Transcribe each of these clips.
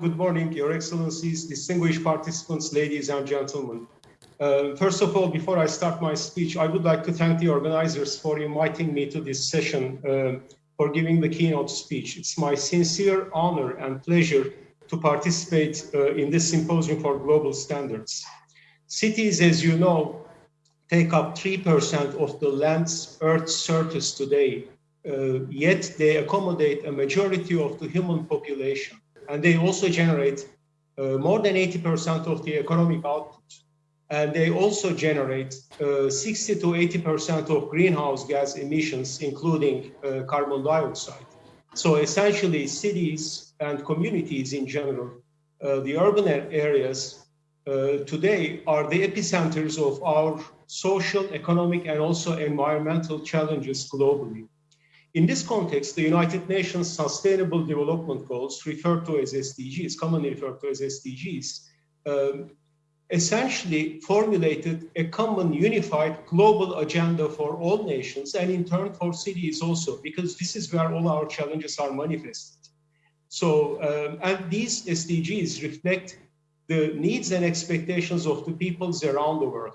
Good morning, Your Excellencies, distinguished participants, ladies and gentlemen. Uh, first of all, before I start my speech, I would like to thank the organizers for inviting me to this session uh, for giving the keynote speech. It's my sincere honor and pleasure to participate uh, in this symposium for global standards. Cities, as you know, take up 3% of the land's Earth's surface today, uh, yet they accommodate a majority of the human population and they also generate uh, more than 80% of the economic output. And they also generate uh, 60 to 80% of greenhouse gas emissions, including uh, carbon dioxide. So essentially cities and communities in general, the urban areas uh, today are the epicenters of our social, economic, and also environmental challenges globally. In this context, the United Nations Sustainable Development Goals, referred to as SDGs, commonly referred to as SDGs, um, essentially formulated a common unified global agenda for all nations and in turn for cities also, because this is where all our challenges are manifested. So, um, and these SDGs reflect the needs and expectations of the peoples around the world.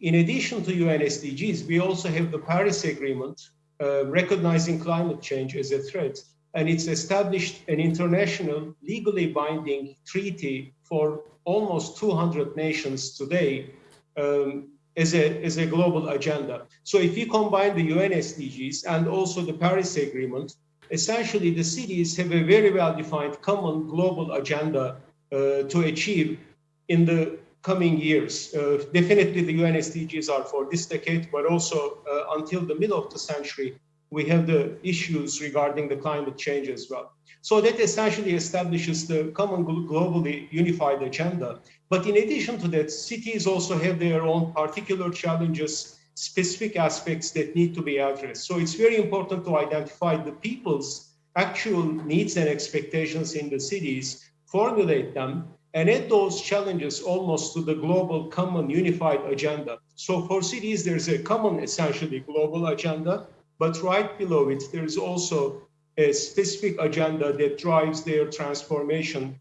In addition to UN SDGs, we also have the Paris Agreement, uh, recognizing climate change as a threat. And it's established an international legally binding treaty for almost 200 nations today um, as, a, as a global agenda. So if you combine the UN SDGs and also the Paris Agreement, essentially the cities have a very well-defined common global agenda uh, to achieve in the coming years. Uh, definitely the UN SDGs are for this decade, but also uh, until the middle of the century, we have the issues regarding the climate change as well. So that essentially establishes the common globally unified agenda. But in addition to that, cities also have their own particular challenges, specific aspects that need to be addressed. So it's very important to identify the people's actual needs and expectations in the cities, formulate them, and add those challenges almost to the global common unified agenda. So for cities, there's a common essentially global agenda, but right below it, there is also a specific agenda that drives their transformation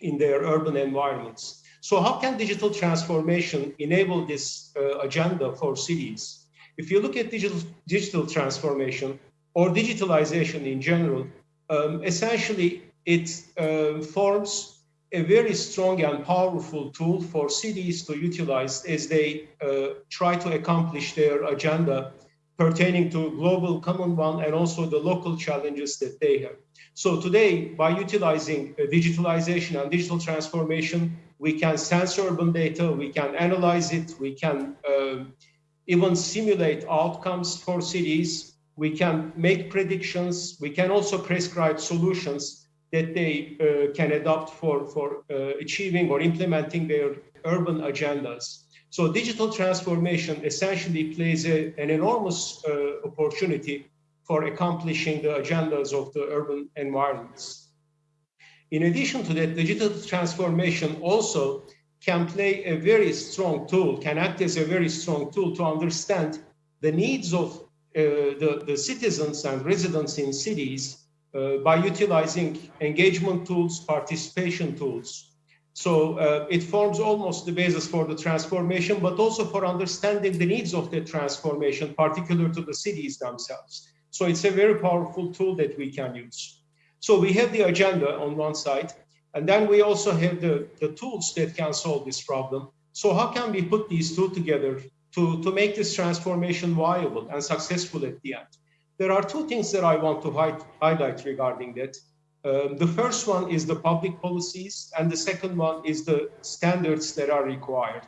in their urban environments. So how can digital transformation enable this uh, agenda for cities? If you look at digital, digital transformation or digitalization in general, um, essentially it uh, forms a very strong and powerful tool for cities to utilize as they uh, try to accomplish their agenda pertaining to global common one and also the local challenges that they have. So today, by utilizing uh, digitalization and digital transformation, we can sense urban data, we can analyze it, we can uh, even simulate outcomes for cities, we can make predictions, we can also prescribe solutions that they uh, can adopt for, for uh, achieving or implementing their urban agendas. So digital transformation essentially plays a, an enormous uh, opportunity for accomplishing the agendas of the urban environments. In addition to that, digital transformation also can play a very strong tool, can act as a very strong tool to understand the needs of uh, the, the citizens and residents in cities uh, by utilizing engagement tools, participation tools. So uh, it forms almost the basis for the transformation, but also for understanding the needs of the transformation, particular to the cities themselves. So it's a very powerful tool that we can use. So we have the agenda on one side, and then we also have the, the tools that can solve this problem. So how can we put these two together to, to make this transformation viable and successful at the end? There are two things that I want to highlight regarding that. Um, the first one is the public policies, and the second one is the standards that are required.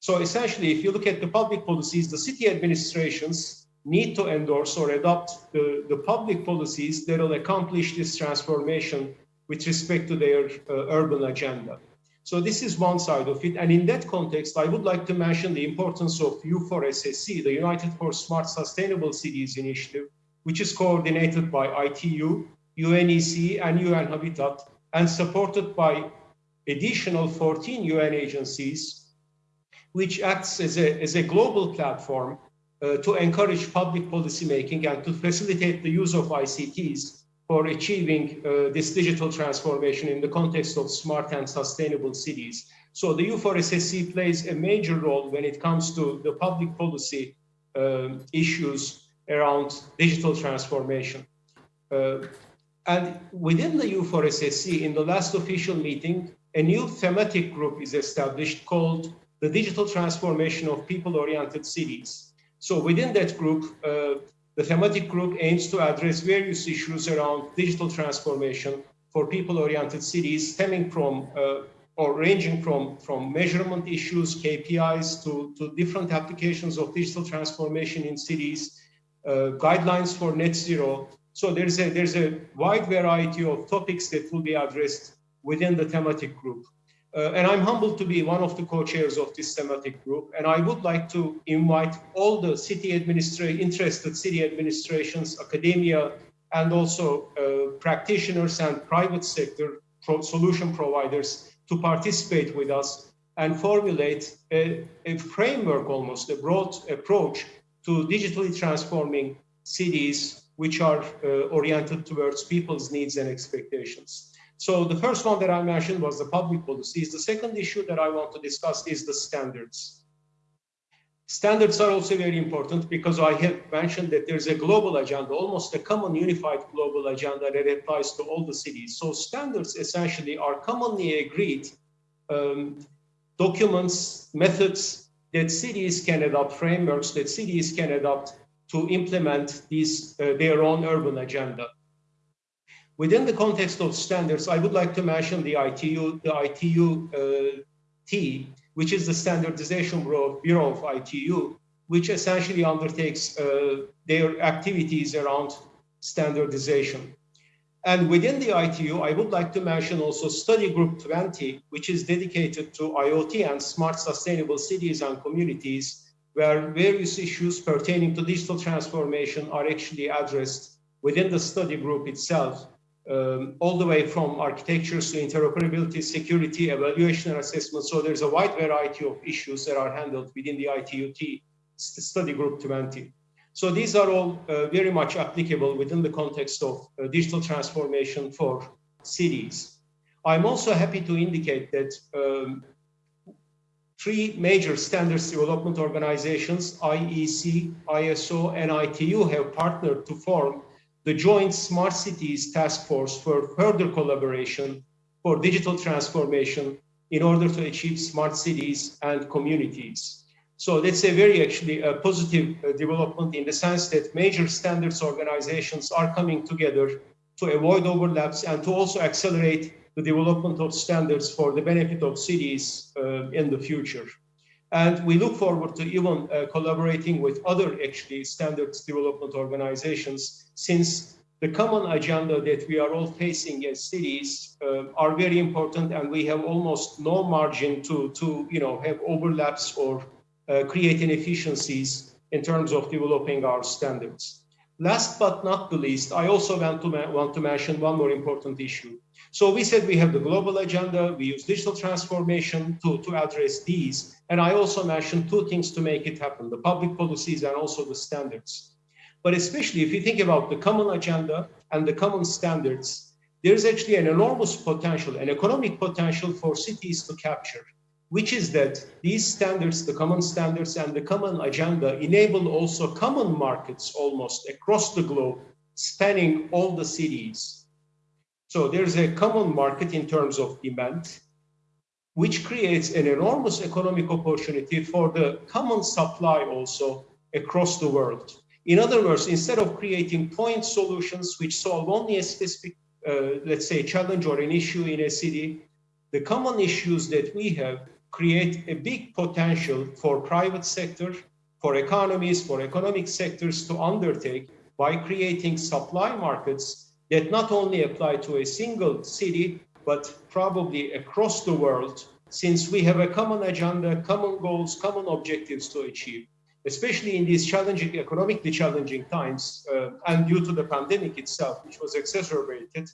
So essentially, if you look at the public policies, the city administrations need to endorse or adopt the, the public policies that will accomplish this transformation with respect to their uh, urban agenda. So this is one side of it. And in that context, I would like to mention the importance of U4SSC, the United for Smart Sustainable Cities initiative, which is coordinated by ITU, UNEC, and UN Habitat, and supported by additional 14 UN agencies, which acts as a, as a global platform uh, to encourage public policymaking and to facilitate the use of ICTs for achieving uh, this digital transformation in the context of smart and sustainable cities. So the U4SSC plays a major role when it comes to the public policy uh, issues around digital transformation. Uh, and within the U4SSC, in the last official meeting, a new thematic group is established called the Digital Transformation of People-Oriented Cities. So within that group, uh, the thematic group aims to address various issues around digital transformation for people-oriented cities stemming from uh, or ranging from, from measurement issues, KPIs, to, to different applications of digital transformation in cities, uh, guidelines for net zero. So there's a, there's a wide variety of topics that will be addressed within the thematic group. Uh, and I'm humbled to be one of the co-chairs of this thematic group. And I would like to invite all the city administration, interested city administrations, academia, and also uh, practitioners and private sector pro solution providers to participate with us and formulate a, a framework almost, a broad approach to digitally transforming cities which are uh, oriented towards people's needs and expectations. So the first one that I mentioned was the public policies. The second issue that I want to discuss is the standards. Standards are also very important because I have mentioned that there's a global agenda, almost a common unified global agenda that applies to all the cities. So standards essentially are commonly agreed um, documents, methods that cities can adopt, frameworks that cities can adopt to implement these, uh, their own urban agenda. Within the context of standards, I would like to mention the ITU, the ITU-T, uh, which is the standardization bureau, bureau of ITU, which essentially undertakes uh, their activities around standardization. And within the ITU, I would like to mention also study group 20, which is dedicated to IoT and smart sustainable cities and communities, where various issues pertaining to digital transformation are actually addressed within the study group itself um, all the way from architectures to interoperability, security, evaluation and assessment. So there's a wide variety of issues that are handled within the ITUT study group 20. So these are all uh, very much applicable within the context of uh, digital transformation for cities. I'm also happy to indicate that um, three major standards development organizations, IEC, ISO, and ITU have partnered to form the Joint Smart Cities Task Force for further collaboration for digital transformation in order to achieve smart cities and communities. So that's a very actually a positive uh, development in the sense that major standards organizations are coming together to avoid overlaps and to also accelerate the development of standards for the benefit of cities uh, in the future. And we look forward to even uh, collaborating with other actually standards development organizations since the common agenda that we are all facing as cities uh, are very important and we have almost no margin to, to you know, have overlaps or uh, create inefficiencies in terms of developing our standards. Last but not the least, I also want to, want to mention one more important issue. So we said we have the global agenda, we use digital transformation to, to address these. And I also mentioned two things to make it happen, the public policies and also the standards. But especially if you think about the common agenda and the common standards, there's actually an enormous potential, an economic potential for cities to capture, which is that these standards, the common standards and the common agenda enable also common markets almost across the globe, spanning all the cities so there's a common market in terms of demand, which creates an enormous economic opportunity for the common supply also across the world. In other words, instead of creating point solutions which solve only a specific, uh, let's say, challenge or an issue in a city, the common issues that we have create a big potential for private sector, for economies, for economic sectors to undertake by creating supply markets that not only apply to a single city, but probably across the world, since we have a common agenda, common goals, common objectives to achieve, especially in these challenging, economically challenging times, uh, and due to the pandemic itself, which was exacerbated,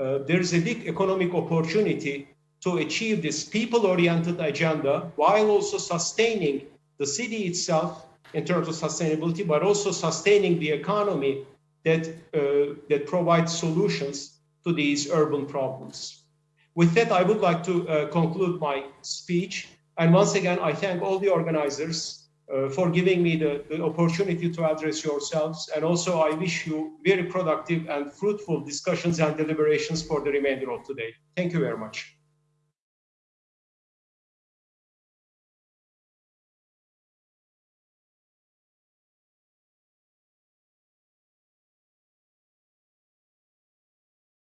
uh, there is a big economic opportunity to achieve this people-oriented agenda while also sustaining the city itself in terms of sustainability, but also sustaining the economy that, uh, that provide solutions to these urban problems. With that, I would like to uh, conclude my speech. And once again, I thank all the organizers uh, for giving me the, the opportunity to address yourselves. And also, I wish you very productive and fruitful discussions and deliberations for the remainder of today. Thank you very much.